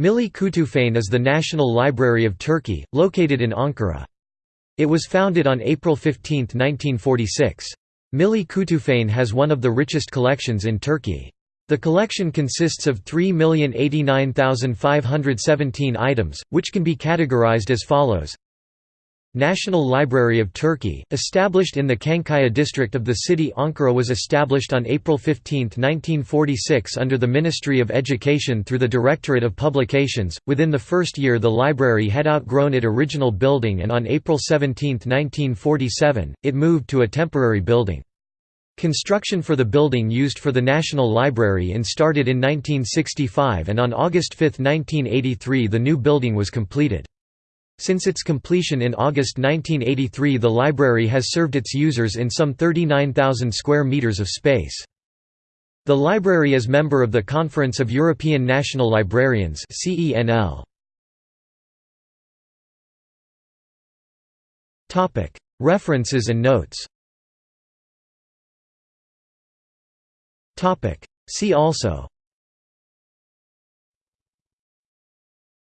Milli Kütüphane is the National Library of Turkey, located in Ankara. It was founded on April 15, 1946. Milli Kütüphane has one of the richest collections in Turkey. The collection consists of 3,089,517 items, which can be categorized as follows National Library of Turkey, established in the Çankaya district of the city Ankara was established on April 15, 1946 under the Ministry of Education through the Directorate of Publications. Within the first year the library had outgrown its original building and on April 17, 1947, it moved to a temporary building. Construction for the building used for the National Library in started in 1965 and on August 5, 1983 the new building was completed. Since its completion in August 1983 the library has served its users in some 39,000 square meters of space. The library is member of the Conference of European National Librarians References and notes. See also.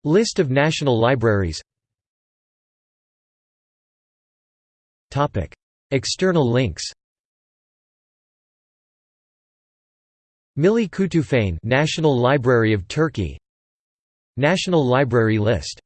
List of national libraries External links. Milli Kütüphane National Library of Turkey. National Library List